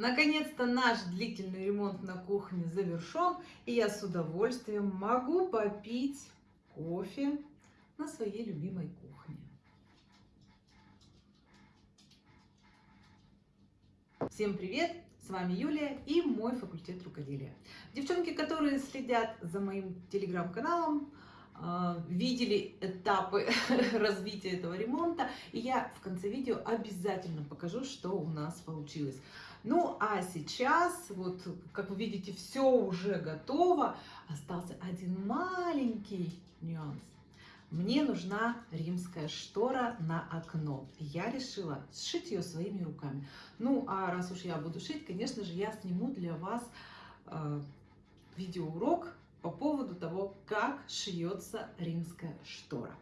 Наконец-то наш длительный ремонт на кухне завершен, и я с удовольствием могу попить кофе на своей любимой кухне. Всем привет! С вами Юлия и мой факультет рукоделия. Девчонки, которые следят за моим телеграм-каналом, а, видели этапы развития этого ремонта, и я в конце видео обязательно покажу, что у нас получилось. Ну, а сейчас, вот, как вы видите, все уже готово. Остался один маленький нюанс. Мне нужна римская штора на окно. Я решила сшить ее своими руками. Ну, а раз уж я буду шить, конечно же, я сниму для вас э, видеоурок по поводу того, как шьется римская штора.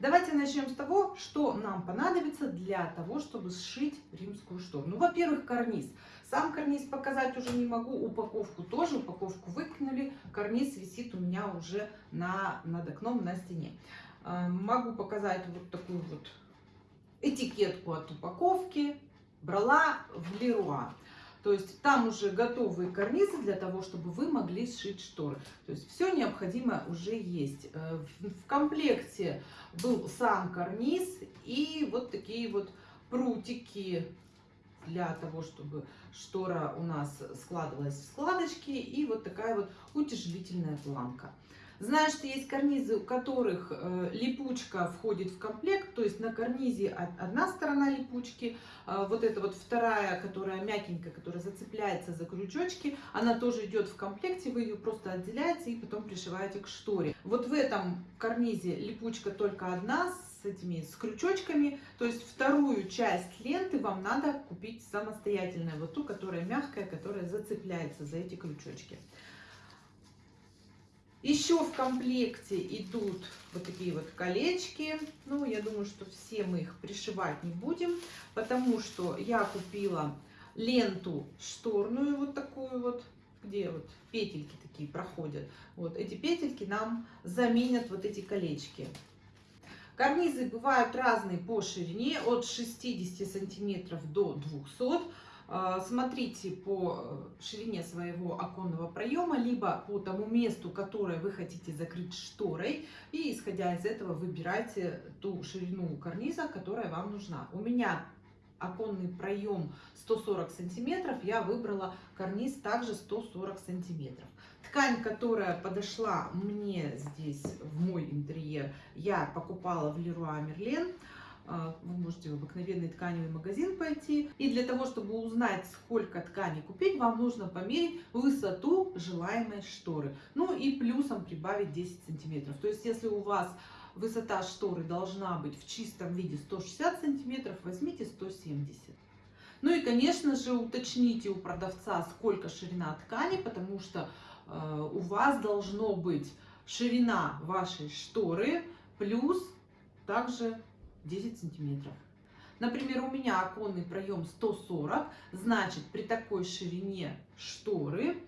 Давайте начнем с того, что нам понадобится для того, чтобы сшить римскую штору. Ну, во-первых, карниз. Сам карниз показать уже не могу, упаковку тоже, упаковку выкинули. Карниз висит у меня уже на, над окном на стене. Э, могу показать вот такую вот этикетку от упаковки. Брала в Леруа. То есть там уже готовые карнизы для того, чтобы вы могли сшить шторы. То есть все необходимое уже есть. Э, в комплекте был сам карниз и вот такие вот прутики для того, чтобы штора у нас складывалась в складочки и вот такая вот утяжелительная планка. Знаю, что есть карнизы, у которых э, липучка входит в комплект, то есть на карнизе одна сторона липучки, э, вот эта вот вторая, которая мягенькая, которая зацепляется за крючочки, она тоже идет в комплекте, вы ее просто отделяете и потом пришиваете к шторе. Вот в этом карнизе липучка только одна, с этими с крючочками, то есть вторую часть ленты вам надо купить самостоятельно, вот ту, которая мягкая, которая зацепляется за эти крючочки. Еще в комплекте идут вот такие вот колечки. Ну, я думаю, что все мы их пришивать не будем, потому что я купила ленту шторную вот такую вот, где вот петельки такие проходят. Вот эти петельки нам заменят вот эти колечки. Карнизы бывают разные по ширине, от 60 сантиметров до 200 а, смотрите по э, ширине своего оконного проема, либо по тому месту, которое вы хотите закрыть шторой, и исходя из этого выбирайте ту ширину карниза, которая вам нужна. У меня оконный проем 140 сантиметров, я выбрала карниз также 140 сантиметров. Ткань, которая подошла мне здесь в мой интерьер, я покупала в Leroy Merlin. А, вы можете в обыкновенный тканевый магазин пойти. И для того, чтобы узнать, сколько ткани купить, вам нужно померить высоту желаемой шторы. Ну и плюсом прибавить 10 сантиметров. То есть, если у вас высота шторы должна быть в чистом виде 160 сантиметров, возьмите 170. Ну и, конечно же, уточните у продавца, сколько ширина ткани, потому что э, у вас должно быть ширина вашей шторы плюс также 10 сантиметров. Например, у меня оконный проем 140, значит при такой ширине шторы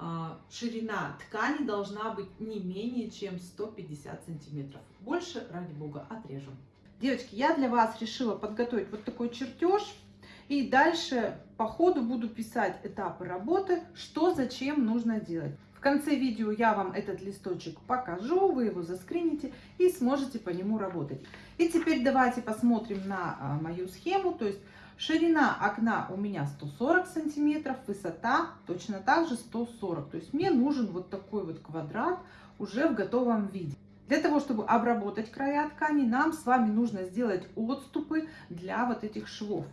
а, ширина ткани должна быть не менее чем 150 сантиметров. Больше, ради бога, отрежем. Девочки, я для вас решила подготовить вот такой чертеж. И дальше по ходу буду писать этапы работы, что зачем нужно делать. В конце видео я вам этот листочек покажу, вы его заскрините и сможете по нему работать. И теперь давайте посмотрим на а, мою схему. То есть ширина окна у меня 140 сантиметров, высота точно так же 140. То есть мне нужен вот такой вот квадрат уже в готовом виде. Для того, чтобы обработать края ткани, нам с вами нужно сделать отступы для вот этих швов.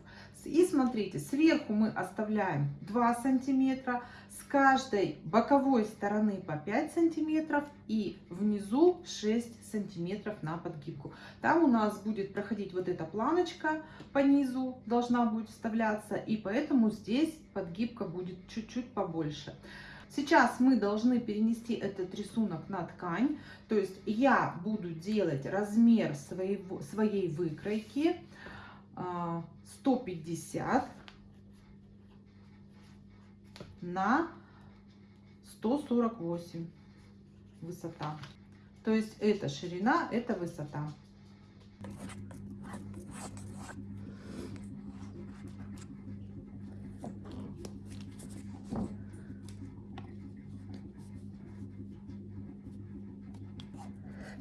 И смотрите, сверху мы оставляем 2 сантиметра, с каждой боковой стороны по 5 сантиметров и внизу 6 сантиметров на подгибку. Там у нас будет проходить вот эта планочка по низу, должна будет вставляться, и поэтому здесь подгибка будет чуть-чуть побольше. Сейчас мы должны перенести этот рисунок на ткань, то есть я буду делать размер своего, своей выкройки 150 а, на 148 высота. То есть это ширина, это высота.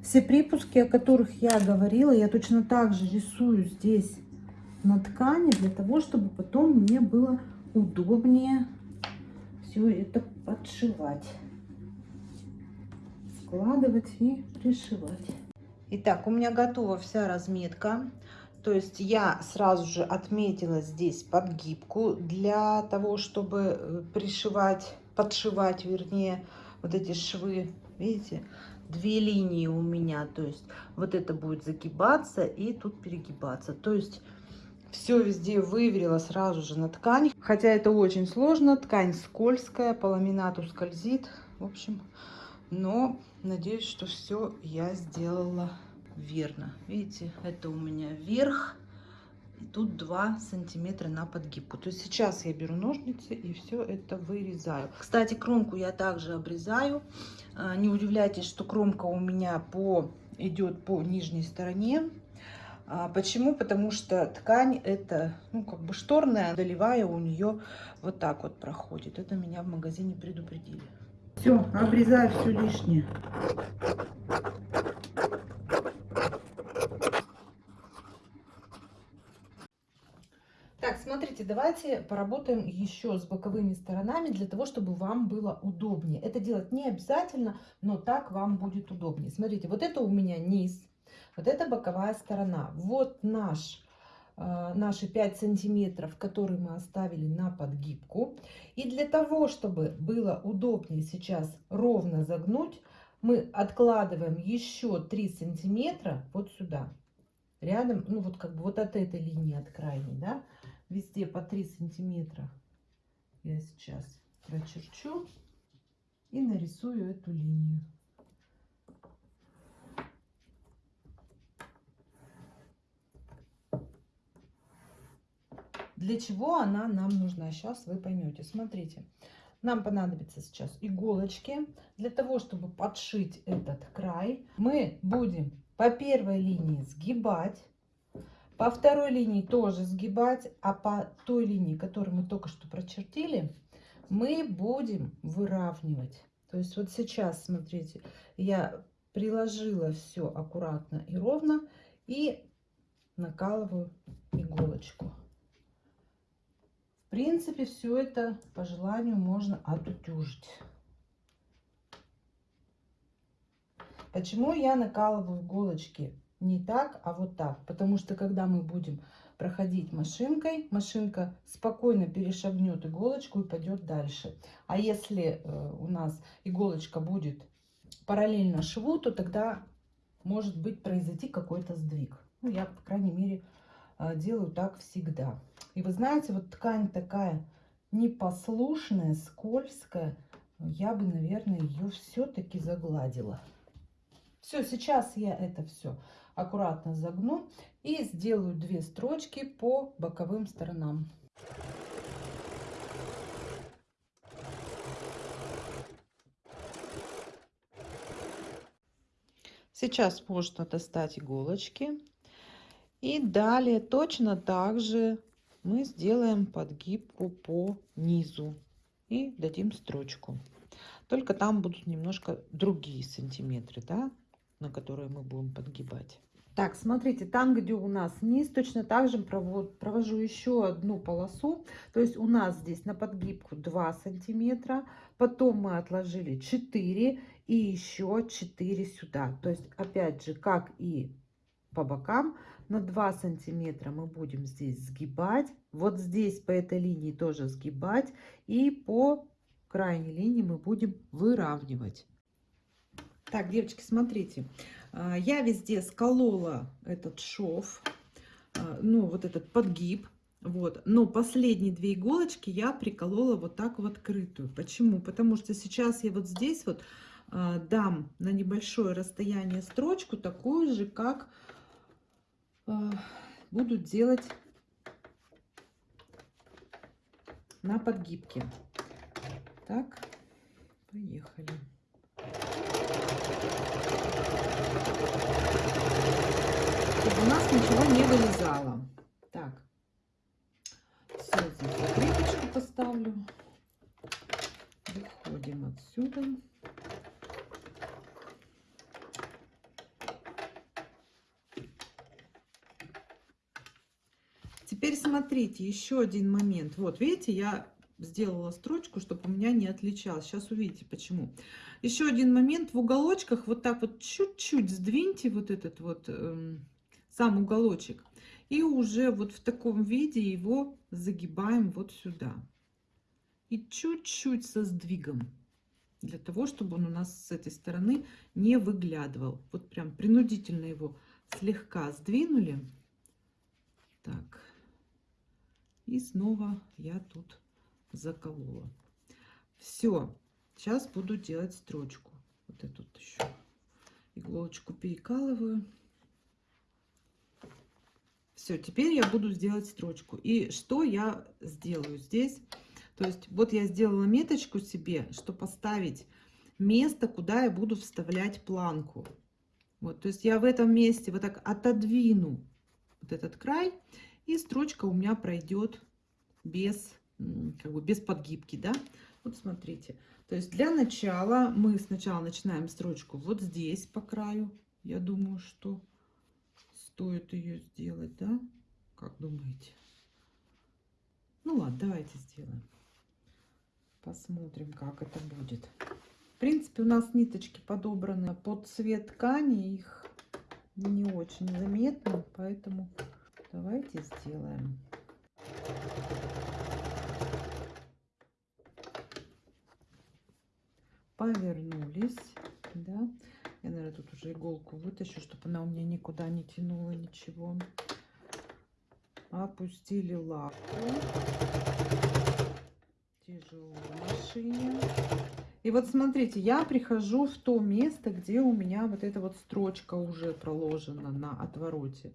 Все припуски, о которых я говорила, я точно так же рисую здесь на ткани, для того, чтобы потом мне было удобнее все это подшивать. Складывать и пришивать. Итак, у меня готова вся разметка. То есть я сразу же отметила здесь подгибку для того, чтобы э, пришивать, подшивать, вернее, вот эти швы. Видите, две линии у меня. То есть вот это будет загибаться и тут перегибаться. То есть все везде выверила сразу же на ткань. Хотя это очень сложно. Ткань скользкая, по ламинату скользит. В общем, но надеюсь, что все я сделала верно. Видите, это у меня вверх. И тут 2 сантиметра на подгибку. То есть сейчас я беру ножницы и все это вырезаю. Кстати, кромку я также обрезаю. А, не удивляйтесь, что кромка у меня по идет по нижней стороне. А, почему? Потому что ткань это, ну, как бы шторная, доливая у нее вот так вот проходит. Это меня в магазине предупредили. Все, обрезаю все лишнее. Так, смотрите, давайте поработаем еще с боковыми сторонами для того, чтобы вам было удобнее. Это делать не обязательно, но так вам будет удобнее. Смотрите, вот это у меня низ, вот это боковая сторона. Вот наш, э, наши 5 сантиметров, которые мы оставили на подгибку. И для того, чтобы было удобнее сейчас ровно загнуть, мы откладываем еще 3 сантиметра вот сюда. Рядом, ну вот как бы вот от этой линии, от крайней, да, везде по 3 сантиметра я сейчас прочерчу и нарисую эту линию. Для чего она нам нужна? Сейчас вы поймете. Смотрите, нам понадобится сейчас иголочки. Для того, чтобы подшить этот край, мы будем по первой линии сгибать по второй линии тоже сгибать, а по той линии, которую мы только что прочертили, мы будем выравнивать. То есть вот сейчас, смотрите, я приложила все аккуратно и ровно и накалываю иголочку. Принципе, все это по желанию можно отутюжить. Почему я накалываю иголочки? не так, а вот так. Потому что когда мы будем проходить машинкой, машинка спокойно перешагнет иголочку и пойдет дальше. А если э, у нас иголочка будет параллельно шву, то тогда может быть произойти какой-то сдвиг. Ну, я, по крайней мере, делаю так всегда. И вы знаете, вот ткань такая непослушная, скользкая, я бы, наверное, ее все-таки загладила. Все, сейчас я это все аккуратно загну и сделаю две строчки по боковым сторонам. Сейчас можно достать иголочки. И далее точно так же мы сделаем подгибку по низу и дадим строчку. Только там будут немножко другие сантиметры, да, на которые мы будем подгибать. Так, смотрите, там, где у нас низ, точно так же провожу еще одну полосу. То есть у нас здесь на подгибку 2 сантиметра, потом мы отложили 4 и еще 4 сюда. То есть опять же, как и по бокам, на 2 сантиметра мы будем здесь сгибать. Вот здесь по этой линии тоже сгибать. И по крайней линии мы будем выравнивать. Так, девочки, смотрите. А, я везде сколола этот шов, а, ну, вот этот подгиб. Вот. Но последние две иголочки я приколола вот так в открытую. Почему? Потому что сейчас я вот здесь вот а, дам на небольшое расстояние строчку, такую же, как буду делать на подгибке. Так, поехали. чтобы у нас ничего не вылезало. Так, все, здесь закрепочку поставлю. Выходим отсюда. Теперь смотрите, еще один момент. Вот, видите, я сделала строчку, чтобы у меня не отличалось. Сейчас увидите, почему. Еще один момент. В уголочках вот так вот чуть-чуть сдвиньте вот этот вот эм, сам уголочек. И уже вот в таком виде его загибаем вот сюда. И чуть-чуть со сдвигом. Для того, чтобы он у нас с этой стороны не выглядывал. Вот прям принудительно его слегка сдвинули. Так. И снова я тут заколола. Все. Сейчас буду делать строчку. Вот эту вот еще иголочку перекалываю. Все, теперь я буду сделать строчку. И что я сделаю здесь? То есть вот я сделала меточку себе, что поставить место, куда я буду вставлять планку. Вот, то есть я в этом месте вот так отодвину вот этот край, и строчка у меня пройдет без, как бы без подгибки, да. Вот смотрите. То есть для начала мы сначала начинаем строчку вот здесь по краю. Я думаю, что стоит ее сделать, да? Как думаете? Ну ладно, давайте сделаем. Посмотрим, как это будет. В принципе, у нас ниточки подобраны под цвет ткани. Их не очень заметно, поэтому давайте сделаем. Повернулись, да. Я, наверное, тут уже иголку вытащу, чтобы она у меня никуда не тянула ничего. Опустили лапу. Тяжело машине. И вот смотрите, я прихожу в то место, где у меня вот эта вот строчка уже проложена на отвороте.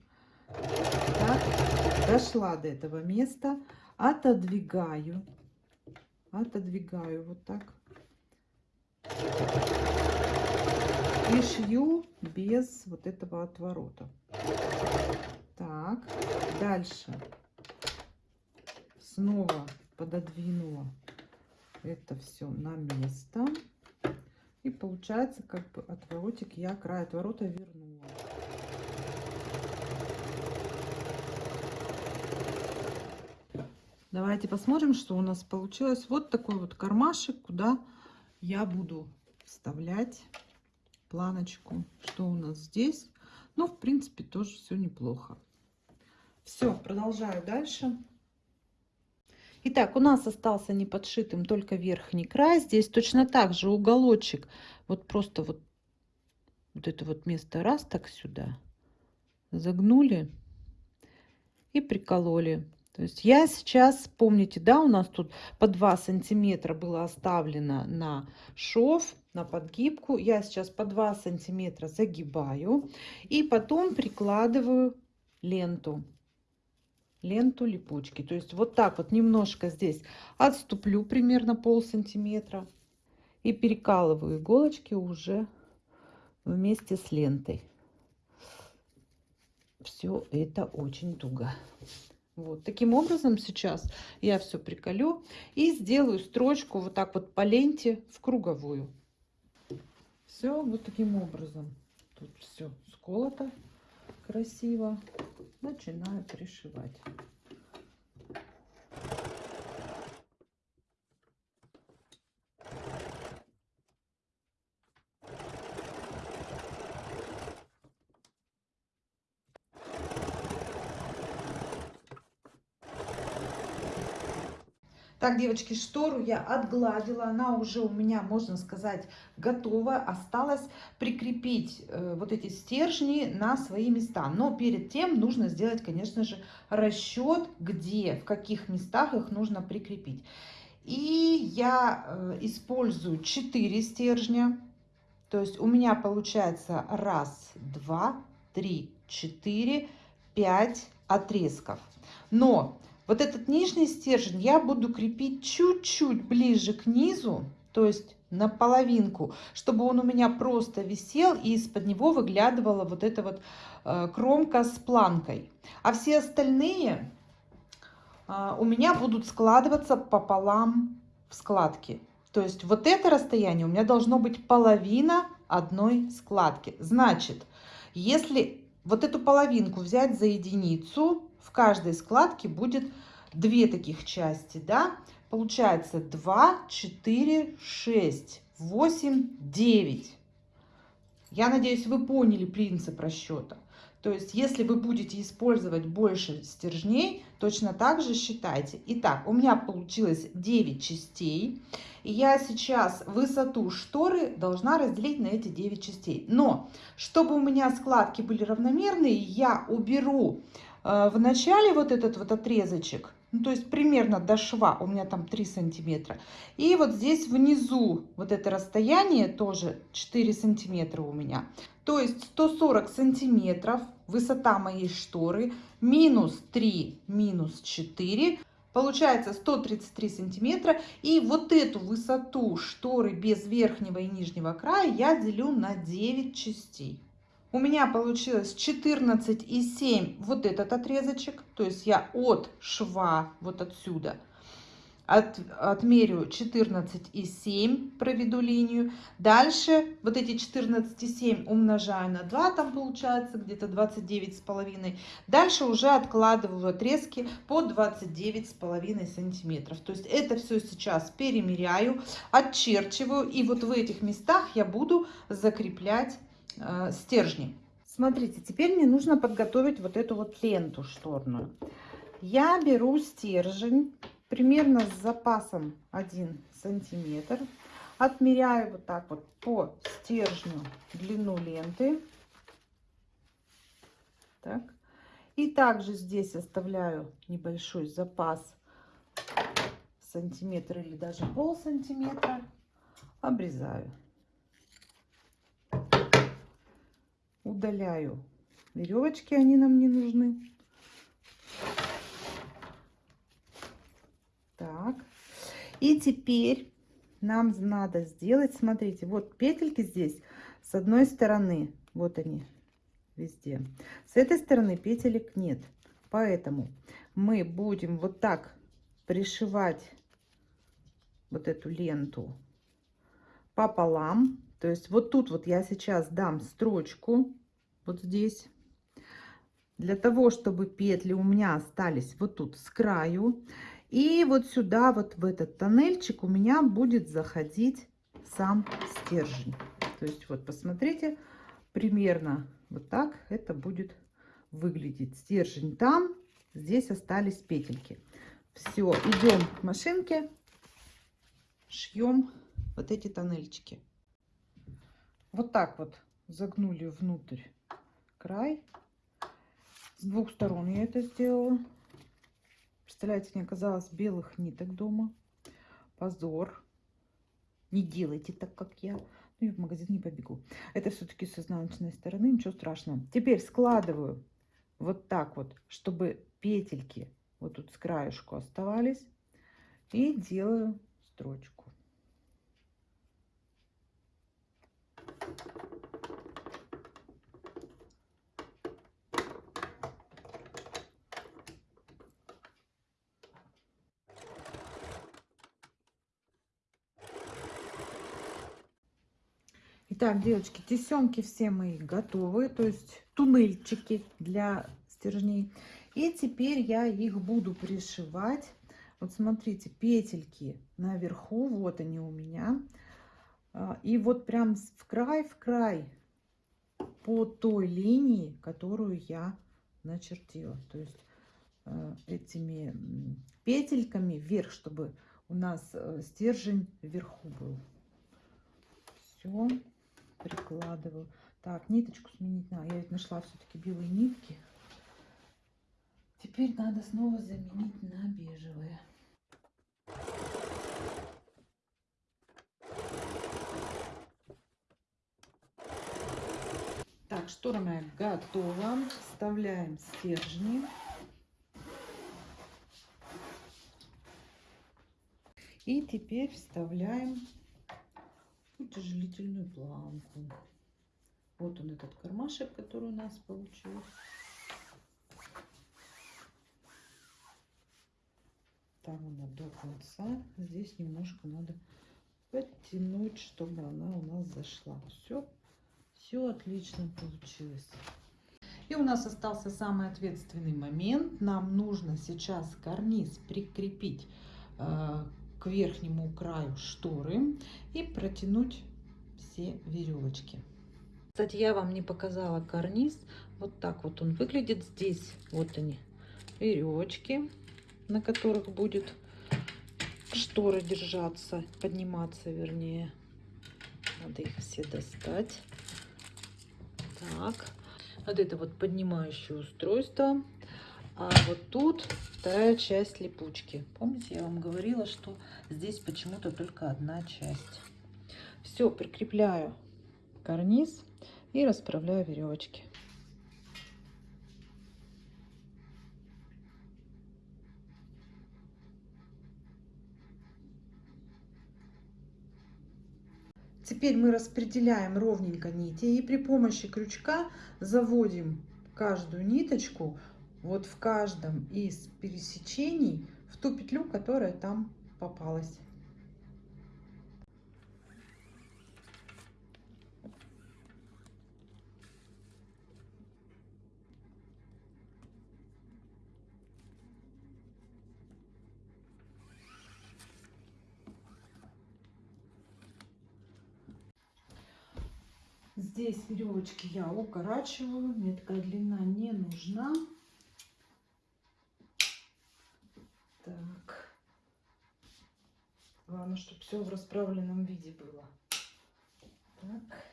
Так, дошла до этого места, отодвигаю, отодвигаю вот так и шью без вот этого отворота. Так, дальше снова пододвинула это все на место. И получается, как бы отворотик я край отворота вернула. Давайте посмотрим, что у нас получилось. Вот такой вот кармашек, куда я буду вставлять планочку. Что у нас здесь? Ну, в принципе, тоже все неплохо. Все, продолжаю дальше. Итак, у нас остался не подшитым только верхний край. Здесь точно так же уголочек. Вот просто вот, вот это вот место раз так сюда загнули и прикололи. То есть я сейчас, помните, да, у нас тут по 2 сантиметра было оставлено на шов, на подгибку. Я сейчас по 2 сантиметра загибаю и потом прикладываю ленту ленту липучки. То есть вот так вот немножко здесь отступлю примерно пол сантиметра и перекалываю иголочки уже вместе с лентой. Все это очень туго. Вот таким образом сейчас я все приколю и сделаю строчку вот так вот по ленте в круговую. Все вот таким образом. Тут все сколото красиво начинаю пришивать. Так, девочки, штору я отгладила, она уже у меня, можно сказать, готова. Осталось прикрепить э, вот эти стержни на свои места. Но перед тем нужно сделать, конечно же, расчет, где, в каких местах их нужно прикрепить. И я э, использую 4 стержня. То есть у меня получается раз, два, три, четыре, пять отрезков. Но вот этот нижний стержень я буду крепить чуть-чуть ближе к низу, то есть на половинку, чтобы он у меня просто висел и из-под него выглядывала вот эта вот э, кромка с планкой. А все остальные э, у меня будут складываться пополам в складки. То есть вот это расстояние у меня должно быть половина одной складки. Значит, если вот эту половинку взять за единицу, в каждой складке будет две таких части, да? Получается 2, 4, 6, 8, 9. Я надеюсь, вы поняли принцип расчета. То есть, если вы будете использовать больше стержней, точно так же считайте. Итак, у меня получилось 9 частей. И я сейчас высоту шторы должна разделить на эти 9 частей. Но, чтобы у меня складки были равномерные, я уберу в начале вот этот вот отрезочек. Ну, то есть примерно до шва, у меня там 3 сантиметра. И вот здесь внизу вот это расстояние тоже 4 сантиметра у меня. То есть 140 сантиметров высота моей шторы минус 3 минус 4 получается 133 сантиметра и вот эту высоту шторы без верхнего и нижнего края я делю на 9 частей у меня получилось 14,7 вот этот отрезочек то есть я от шва вот отсюда от, отмерю 14,7, проведу линию. Дальше вот эти 14,7 умножаю на 2, там получается где-то 29,5. Дальше уже откладываю отрезки по 29,5 сантиметров. То есть это все сейчас перемеряю, отчерчиваю. И вот в этих местах я буду закреплять э, стержни. Смотрите, теперь мне нужно подготовить вот эту вот ленту шторную. Я беру стержень примерно с запасом 1 сантиметр. Отмеряю вот так вот по стержню длину ленты. Так. И также здесь оставляю небольшой запас сантиметр или даже пол сантиметра. Обрезаю. Удаляю веревочки, они нам не нужны. Так. И теперь нам надо сделать, смотрите, вот петельки здесь с одной стороны, вот они везде. С этой стороны петелек нет. Поэтому мы будем вот так пришивать вот эту ленту пополам. То есть вот тут вот я сейчас дам строчку, вот здесь. Для того, чтобы петли у меня остались вот тут с краю. И вот сюда, вот в этот тоннельчик у меня будет заходить сам стержень. То есть вот посмотрите, примерно вот так это будет выглядеть. Стержень там, здесь остались петельки. Все, идем к машинке, шьем вот эти тоннельчики. Вот так вот загнули внутрь край. С двух сторон я это сделала. Представляете, не оказалось белых ниток дома. Позор. Не делайте так, как я. Ну, и в магазин не побегу. Это все-таки с изнаночной стороны, ничего страшного. Теперь складываю вот так вот, чтобы петельки вот тут с краешку оставались. И делаю строчку. Итак, девочки, тесемки все мои готовы, то есть туннельчики для стержней. И теперь я их буду пришивать. Вот смотрите, петельки наверху, вот они у меня. А, и вот прям в край, в край по той линии, которую я начертила. То есть э, этими петельками вверх, чтобы у нас э, стержень вверху был. Все прикладываю. Так, ниточку сменить надо. Я ведь нашла все-таки белые нитки. Теперь надо снова заменить на бежевые. Так, штора готова. Вставляем стержни. И теперь вставляем утяжелительную планку. Вот он этот кармашек, который у нас получился. Там она до конца. Здесь немножко надо подтянуть, чтобы она у нас зашла. Все, все отлично получилось. И у нас остался самый ответственный момент. Нам нужно сейчас карниз прикрепить э, к верхнему краю шторы и протянуть все веревочки. Кстати, я вам не показала карниз. Вот так вот он выглядит здесь. Вот они, веревочки, на которых будет шторы держаться, подниматься вернее. Надо их все достать. Так, вот это вот поднимающее устройство. А вот тут вторая часть липучки. Помните, я вам говорила, что здесь почему-то только одна часть. Все, прикрепляю карниз и расправляю веревочки. Теперь мы распределяем ровненько нити и при помощи крючка заводим каждую ниточку вот в каждом из пересечений в ту петлю, которая там попалась. Здесь веревочки я укорачиваю, мне такая длина не нужна. Так. Главное, чтобы все в расправленном виде было. Так.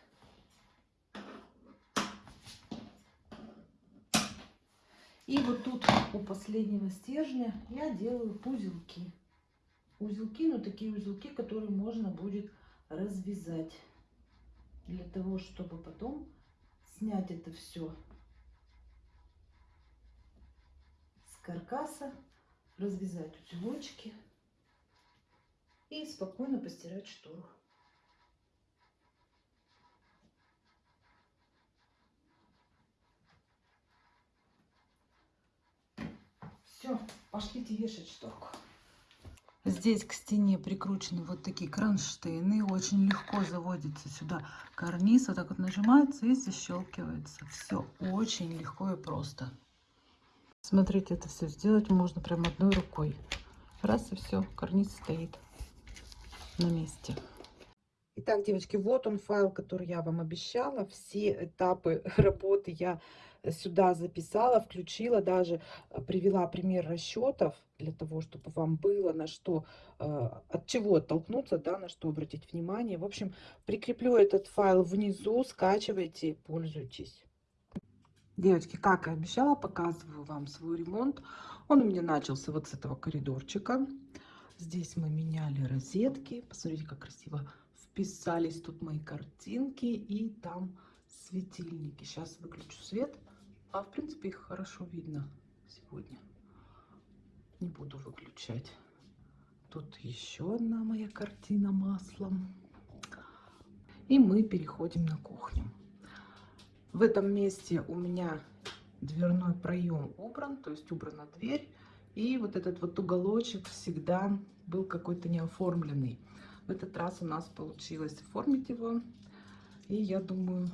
И вот тут у последнего стержня я делаю узелки. Узелки, но такие узелки, которые можно будет развязать для того, чтобы потом снять это все с каркаса, развязать узелочки и спокойно постирать штору. Все, пошлите вешать шторку. Здесь к стене прикручены вот такие кронштейны. Очень легко заводится сюда карниз. Вот так вот нажимается и защелкивается. Все очень легко и просто. Смотрите, это все сделать можно прям одной рукой. Раз и все, карниз стоит на месте. Итак, девочки, вот он файл, который я вам обещала. Все этапы работы я сюда записала, включила, даже э, привела пример расчетов для того, чтобы вам было на что, э, от чего оттолкнуться, да, на что обратить внимание. В общем, прикреплю этот файл внизу, скачивайте, пользуйтесь. Девочки, как и обещала, показываю вам свой ремонт. Он у меня начался вот с этого коридорчика. Здесь мы меняли розетки. Посмотрите, как красиво вписались тут мои картинки. И там светильники. Сейчас выключу свет. А в принципе их хорошо видно сегодня. Не буду выключать. Тут еще одна моя картина маслом. И мы переходим на кухню. В этом месте у меня дверной проем убран, то есть убрана дверь. И вот этот вот уголочек всегда был какой-то неоформленный. В этот раз у нас получилось оформить его. И я думаю,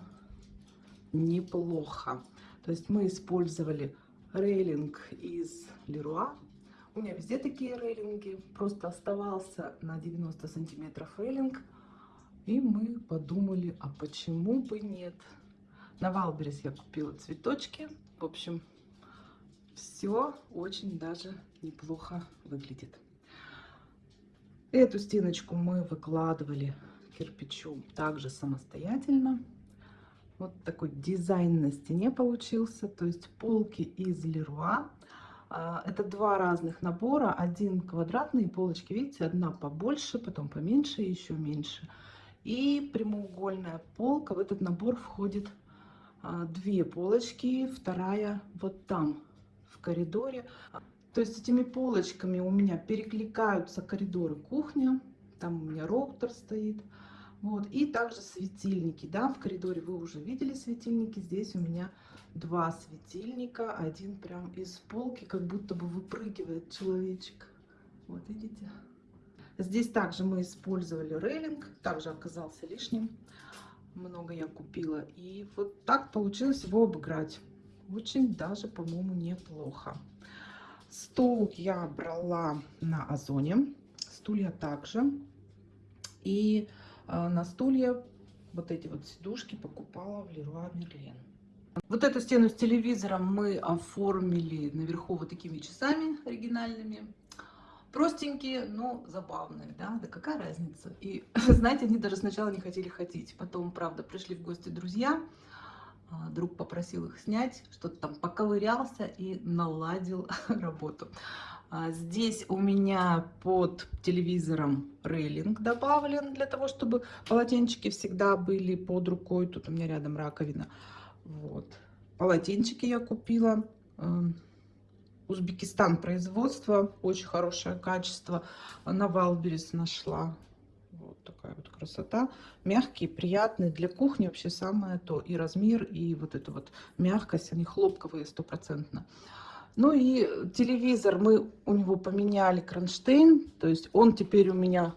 неплохо. То есть мы использовали рейлинг из Леруа. У меня везде такие рейлинги. Просто оставался на 90 сантиметров рейлинг. И мы подумали, а почему бы нет? На Wildberries я купила цветочки. В общем, все очень даже неплохо выглядит. Эту стеночку мы выкладывали кирпичом также самостоятельно. Вот такой дизайн на стене получился. То есть полки из Леруа. А, это два разных набора. Один квадратный полочки, видите, одна побольше, потом поменьше, еще меньше. И прямоугольная полка. В этот набор входит а, две полочки, вторая вот там, коридоре. То есть этими полочками у меня перекликаются коридоры кухня. Там у меня роутер стоит. Вот. И также светильники. Да, в коридоре вы уже видели светильники. Здесь у меня два светильника. Один прям из полки, как будто бы выпрыгивает человечек. Вот видите? Здесь также мы использовали рейлинг. Также оказался лишним. Много я купила. И вот так получилось его обыграть. Очень даже, по-моему, неплохо. Стол я брала на Озоне, стулья также. И э, на стулья вот эти вот сидушки покупала в Леруа Мерлен. Вот эту стену с телевизором мы оформили наверху вот такими часами оригинальными. Простенькие, но забавные, да, да какая разница. И, знаете, они даже сначала не хотели ходить. Потом, правда, пришли в гости друзья, друг попросил их снять, что-то там поковырялся и наладил работу. А, здесь у меня под телевизором рейлинг добавлен, для того, чтобы полотенчики всегда были под рукой. Тут у меня рядом раковина. Вот. Полотенчики я купила. Эм, Узбекистан производство, очень хорошее качество. На Wildberries нашла. Такая вот красота. Мягкие, приятные. Для кухни вообще самое то. И размер, и вот эта вот мягкость. Они хлопковые стопроцентно. Ну и телевизор мы у него поменяли кронштейн. То есть он теперь у меня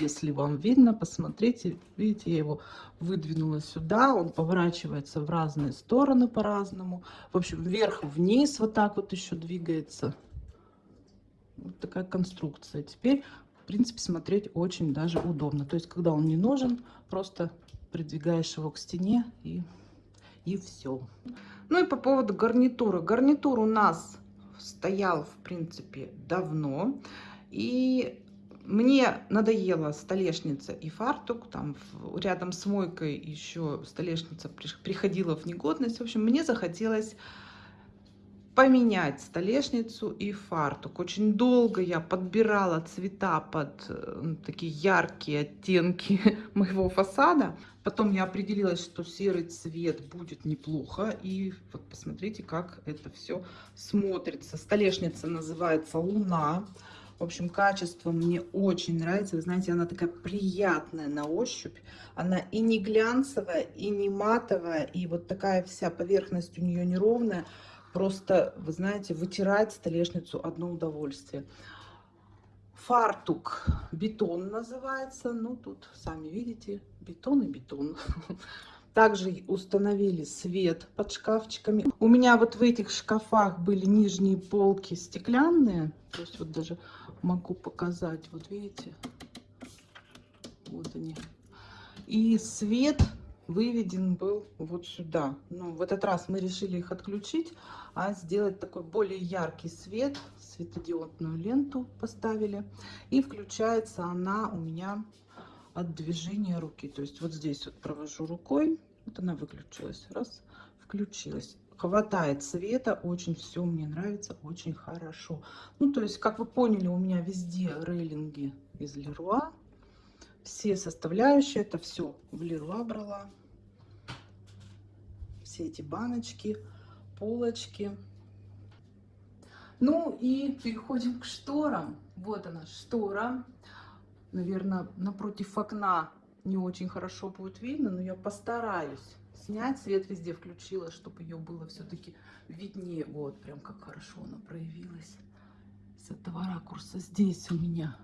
если вам видно, посмотрите, видите, я его выдвинула сюда, он поворачивается в разные стороны по-разному. В общем, вверх-вниз вот так вот еще двигается. Вот такая конструкция. Теперь, в принципе, смотреть очень даже удобно. То есть, когда он не нужен, просто придвигаешь его к стене и, и все. Ну и по поводу гарнитуры. Гарнитур у нас стоял, в принципе, давно. И мне надоела столешница и фартук, там рядом с мойкой еще столешница приходила в негодность. В общем, мне захотелось поменять столешницу и фартук. Очень долго я подбирала цвета под ну, такие яркие оттенки моего фасада. Потом я определилась, что серый цвет будет неплохо. И вот посмотрите, как это все смотрится. Столешница называется «Луна». В общем, качество мне очень нравится. Вы знаете, она такая приятная на ощупь. Она и не глянцевая, и не матовая. И вот такая вся поверхность у нее неровная. Просто, вы знаете, вытирать столешницу одно удовольствие. Фартук бетон называется. Ну, тут сами видите, бетон и бетон. Также установили свет под шкафчиками. У меня вот в этих шкафах были нижние полки стеклянные. То есть вот даже могу показать. Вот видите? Вот они. И свет выведен был вот сюда. Ну, в этот раз мы решили их отключить, а сделать такой более яркий свет. Светодиодную ленту поставили. И включается она у меня от движения руки. То есть вот здесь вот провожу рукой, вот она выключилась, раз, включилась. Хватает света, очень все мне нравится, очень хорошо. Ну, то есть, как вы поняли, у меня везде рейлинги из Леруа. Все составляющие, это все в Леруа брала. Все эти баночки, полочки. Ну и переходим к шторам. Вот она штора наверное, напротив окна не очень хорошо будет видно, но я постараюсь снять. Свет везде включила, чтобы ее было все-таки виднее. Вот, прям как хорошо она проявилась с этого ракурса. Здесь у меня,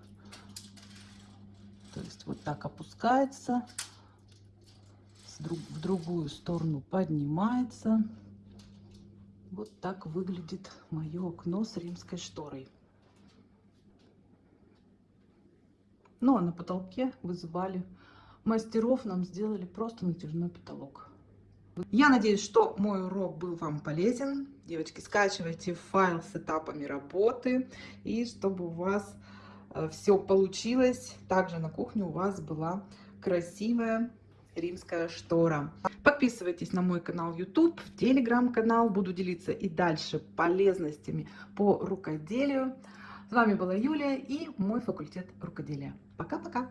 то есть вот так опускается, в другую сторону поднимается. Вот так выглядит мое окно с римской шторой. Ну, а на потолке вызывали мастеров, нам сделали просто натяжной потолок. Я надеюсь, что мой урок был вам полезен. Девочки, скачивайте файл с этапами работы, и чтобы у вас все получилось. Также на кухне у вас была красивая римская штора. Подписывайтесь на мой канал YouTube, телеграм-канал. Буду делиться и дальше полезностями по рукоделию. С вами была Юлия и мой факультет рукоделия. Пока-пока!